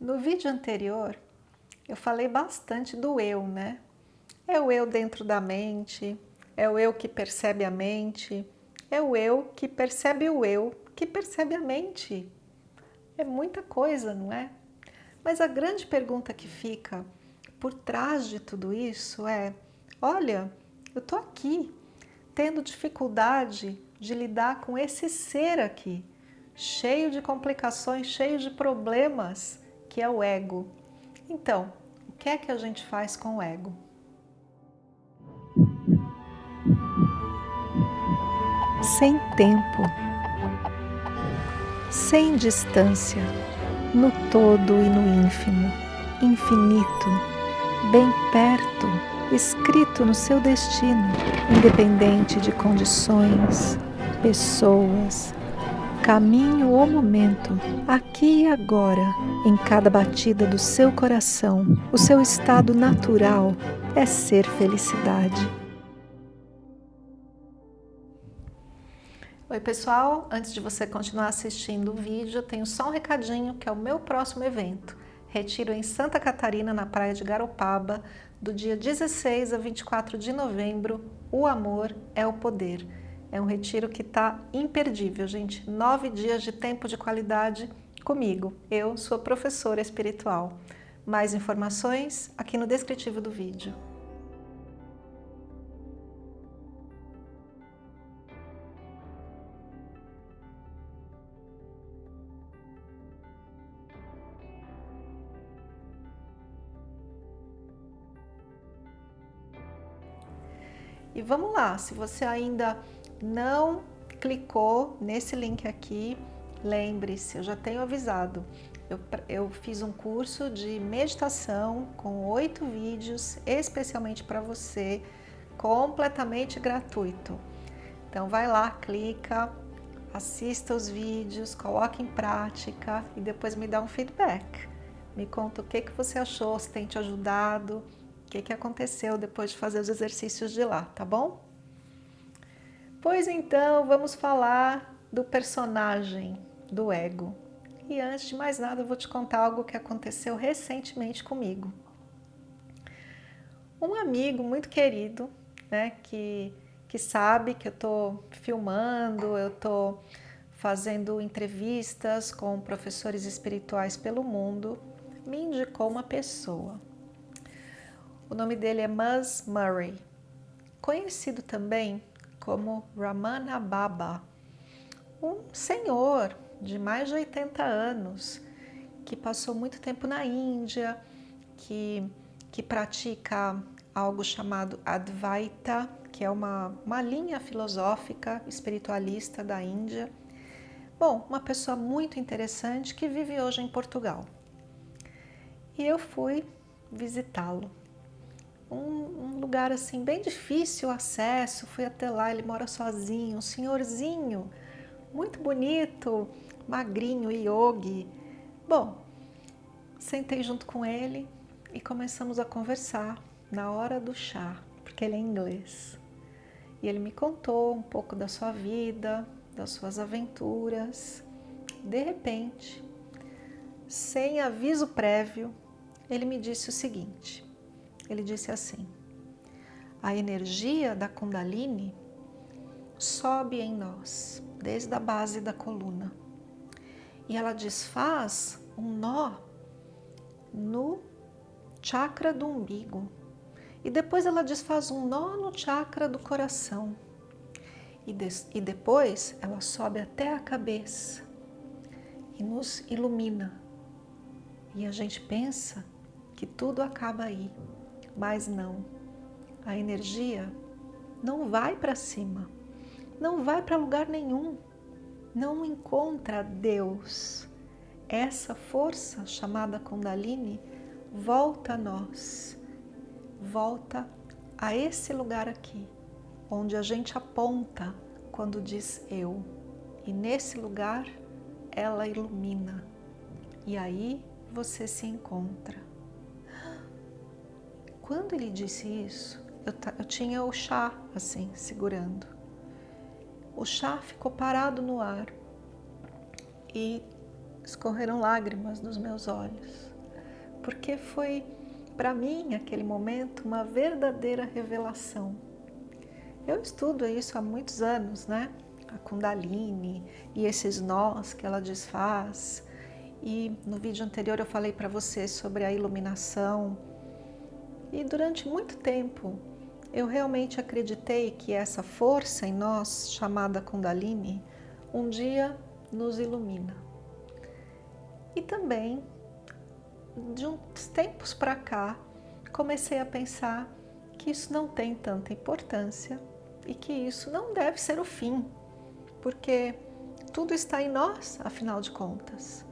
No vídeo anterior, eu falei bastante do eu, né? É o eu dentro da mente, é o eu que percebe a mente, é o eu que percebe o eu, que percebe a mente. É muita coisa, não é? Mas a grande pergunta que fica por trás de tudo isso é, olha, eu estou aqui, tendo dificuldade de lidar com esse ser aqui, cheio de complicações, cheio de problemas, que é o ego. Então, o que é que a gente faz com o ego? Sem tempo, sem distância, no todo e no ínfimo, infinito, bem perto, escrito no seu destino, independente de condições, pessoas, caminho ou momento, aqui e agora, em cada batida do seu coração, o seu estado natural é ser felicidade. Oi pessoal, antes de você continuar assistindo o vídeo, eu tenho só um recadinho que é o meu próximo evento. Retiro em Santa Catarina, na praia de Garopaba, do dia 16 a 24 de novembro, O Amor é o Poder. É um retiro que está imperdível, gente. Nove dias de tempo de qualidade comigo. Eu sou professora espiritual. Mais informações aqui no descritivo do vídeo. E vamos lá, se você ainda não clicou nesse link aqui, lembre-se, eu já tenho avisado, eu, eu, fiz um curso de meditação com oito vídeos especialmente para você, completamente gratuito. Então vai lá, clica, assista os vídeos, coloque em prática e depois me dá um feedback. Me conta o que, que você achou, se tem te ajudado, o que, que aconteceu depois de fazer os exercícios de lá, tá bom? Pois então, vamos falar do personagem do ego. E antes de mais nada, eu vou te contar algo que aconteceu recentemente comigo. Um amigo muito querido, né, que, que sabe que eu estou filmando, eu estou fazendo entrevistas com professores espirituais pelo mundo, me indicou uma pessoa. O nome dele é Mus Murray, conhecido também como Ramana Baba, um senhor de mais de 80 anos que passou muito tempo na Índia, que, que pratica algo chamado Advaita, que é uma, uma linha filosófica espiritualista da Índia. Bom, uma pessoa muito interessante que vive hoje em Portugal. E eu fui visitá-lo um, um, lugar assim bem difícil o acesso, fui até lá, ele mora sozinho, um senhorzinho, muito bonito, magrinho, yogi. Bom, sentei junto com ele e começamos a conversar na hora do chá, porque ele é inglês. E ele me contou um pouco da sua vida, das suas aventuras. De repente, sem aviso prévio, ele me disse o seguinte, ele disse assim, a energia da Kundalini sobe em nós, desde a base da coluna, e ela desfaz um nó no chakra do umbigo, e depois ela desfaz um nó no chakra do coração, e, e depois ela sobe até a cabeça e nos ilumina. E a gente pensa que tudo acaba aí. Mas não, a energia não vai para cima, não vai para lugar nenhum, não encontra Deus. Essa força chamada Kundalini volta a nós, volta a esse lugar aqui, onde a gente aponta quando diz eu. E nesse lugar ela ilumina. E aí você se encontra. Quando ele disse isso, eu, eu tinha o chá assim, segurando. O chá ficou parado no ar e escorreram lágrimas dos meus olhos, porque foi para mim aquele momento uma verdadeira revelação. Eu estudo isso há muitos anos, né? A Kundalini e esses nós que ela desfaz. E no vídeo anterior eu falei para você sobre a iluminação. E durante muito tempo eu realmente acreditei que essa força em nós, chamada Kundalini, um dia nos ilumina. E também, de uns tempos para cá, comecei a pensar que isso não tem tanta importância e que isso não deve ser o fim, porque tudo está em nós, afinal de contas.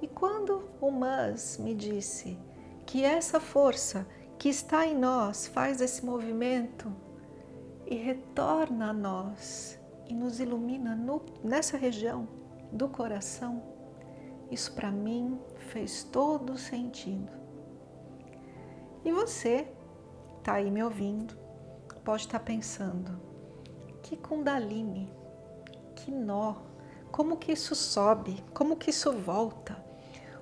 E quando o Mas me disse que essa força que está em nós faz esse movimento e retorna a nós e nos ilumina no, nessa região do coração, isso para mim fez todo sentido. E você está aí me ouvindo, pode estar tá pensando, que Kundalini, que nó, como que isso sobe, como que isso volta,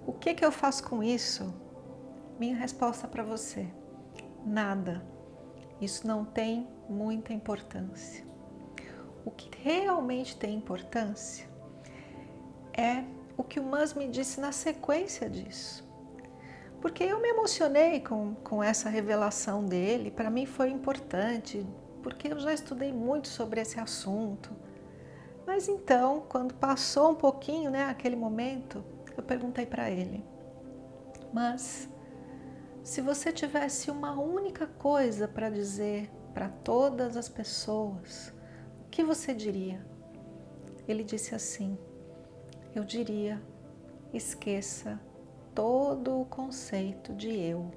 o que que eu faço com isso? Minha resposta para você nada. Isso não tem muita importância. O que realmente tem importância é o que o Mas me disse na sequência disso. Porque eu me emocionei com, com essa revelação dele, para mim foi importante, porque eu já estudei muito sobre esse assunto. Mas então, quando passou um pouquinho, né, aquele momento, eu perguntei para ele, mas se você tivesse uma única coisa para dizer para todas as pessoas, o que você diria? Ele disse assim, eu diria, esqueça todo o conceito de eu.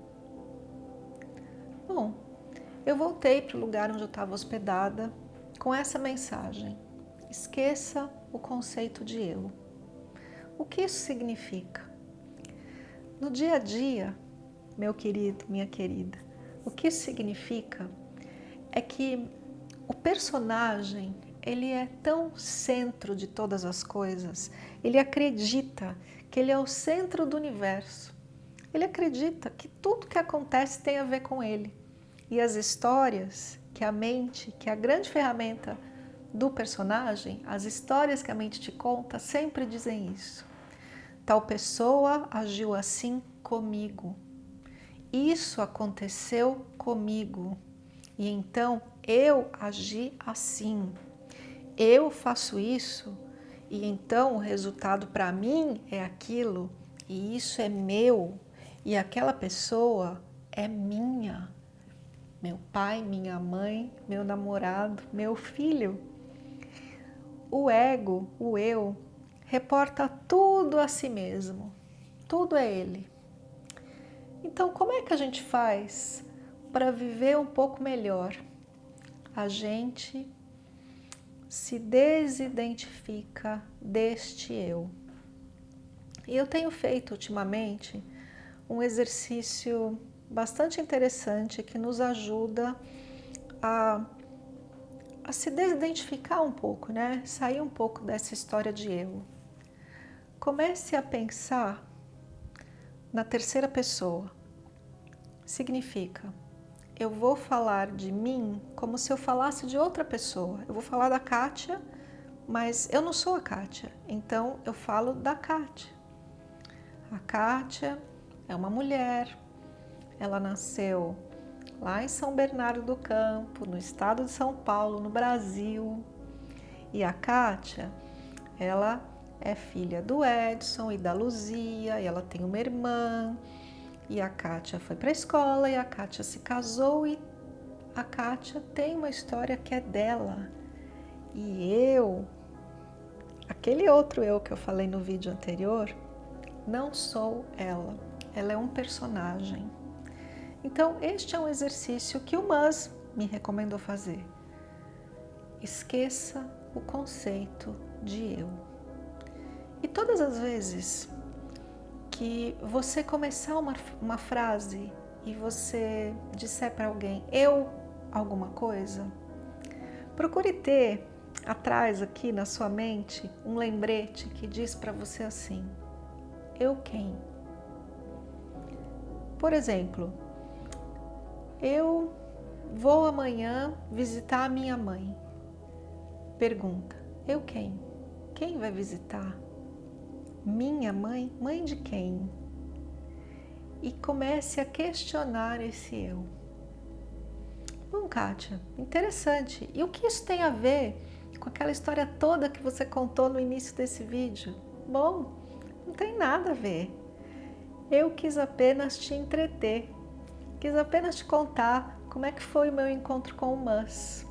Bom, eu voltei para o lugar onde eu estava hospedada com essa mensagem, esqueça o conceito de eu. O que isso significa? No dia a dia, meu querido, minha querida. O que isso significa é que o personagem ele é tão centro de todas as coisas, ele acredita que ele é o centro do universo. Ele acredita que tudo que acontece tem a ver com ele. E as histórias que a mente, que é a grande ferramenta do personagem, as histórias que a mente te conta sempre dizem isso. Tal pessoa agiu assim comigo, isso aconteceu comigo e então eu agi assim. Eu faço isso e então o resultado para mim é aquilo e isso é meu e aquela pessoa é minha. Meu pai, minha mãe, meu namorado, meu filho. O ego, o eu, reporta tudo a si mesmo. Tudo é ele. Então, como é que a gente faz para viver um pouco melhor? A gente se desidentifica deste eu. E eu tenho feito ultimamente um exercício bastante interessante que nos ajuda a, a se desidentificar um pouco, né? Sair um pouco dessa história de eu. Comece a pensar na terceira pessoa. Significa, eu vou falar de mim como se eu falasse de outra pessoa. Eu vou falar da Kátia, mas eu não sou a Kátia, então eu falo da Kátia. A Kátia é uma mulher, ela nasceu lá em São Bernardo do Campo, no estado de São Paulo, no Brasil. E a Kátia, ela é filha do Edson e da Luzia, e ela tem uma irmã, e a Kátia foi para a escola, e a Kátia se casou, e a Kátia tem uma história que é dela. E eu, aquele outro eu que eu falei no vídeo anterior, não sou ela, ela é um personagem. Então, este é um exercício que o Mas me recomendou fazer. Esqueça o conceito de eu. E todas as vezes que você começar uma, uma frase e você disser para alguém eu alguma coisa, procure ter atrás aqui na sua mente um lembrete que diz para você assim: eu quem? Por exemplo, eu vou amanhã visitar a minha mãe. Pergunta: eu quem? Quem vai visitar? Minha mãe? Mãe de quem? E comece a questionar esse eu. Bom, Kátia, interessante. E o que isso tem a ver com aquela história toda que você contou no início desse vídeo? Bom, não tem nada a ver. Eu quis apenas te entreter, quis apenas te contar como é que foi o meu encontro com o Mus.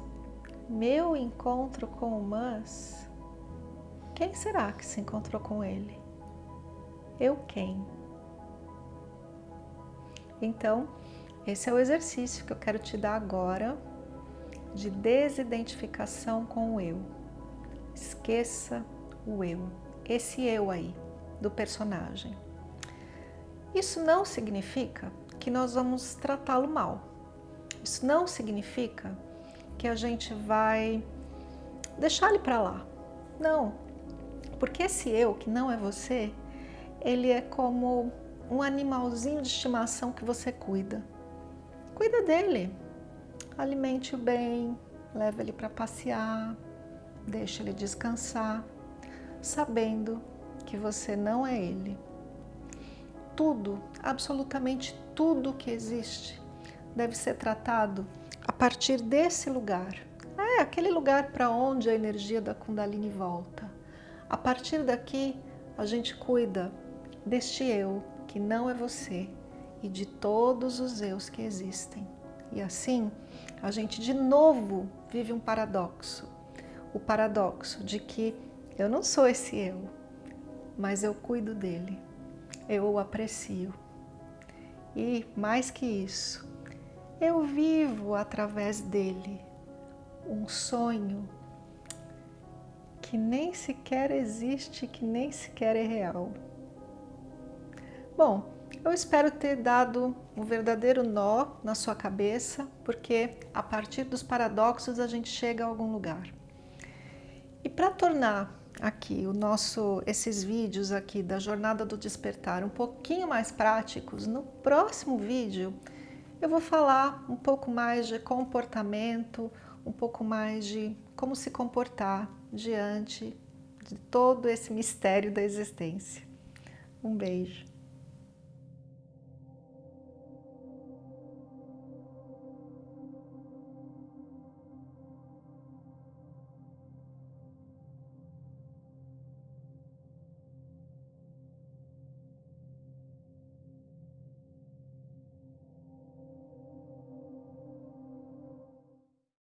Meu encontro com o Mus? Quem será que se encontrou com ele? Eu quem? Então, esse é o exercício que eu quero te dar agora de desidentificação com o eu. Esqueça o eu, esse eu aí do personagem. Isso não significa que nós vamos tratá-lo mal. Isso não significa que a gente vai deixar ele para lá. Não, porque esse eu, que não é você, ele é como um animalzinho de estimação que você cuida. Cuida dele, alimente-o bem, leva ele para passear, deixa ele descansar, sabendo que você não é ele. Tudo, absolutamente tudo que existe, deve ser tratado a partir desse lugar. É aquele lugar para onde a energia da Kundalini volta. A partir daqui, a gente cuida deste eu, que não é você, e de todos os eus que existem. E assim, a gente de novo vive um paradoxo. O paradoxo de que eu não sou esse eu, mas eu cuido dele, eu o aprecio. E mais que isso, eu vivo através dele um sonho que nem sequer existe, que nem sequer é real. Bom, eu espero ter dado um verdadeiro nó na sua cabeça, porque a partir dos paradoxos a gente chega a algum lugar. E para tornar aqui o nosso, esses vídeos aqui da Jornada do Despertar um pouquinho mais práticos, no próximo vídeo eu vou falar um pouco mais de comportamento, um pouco mais de como se comportar diante de todo esse mistério da existência. Um beijo.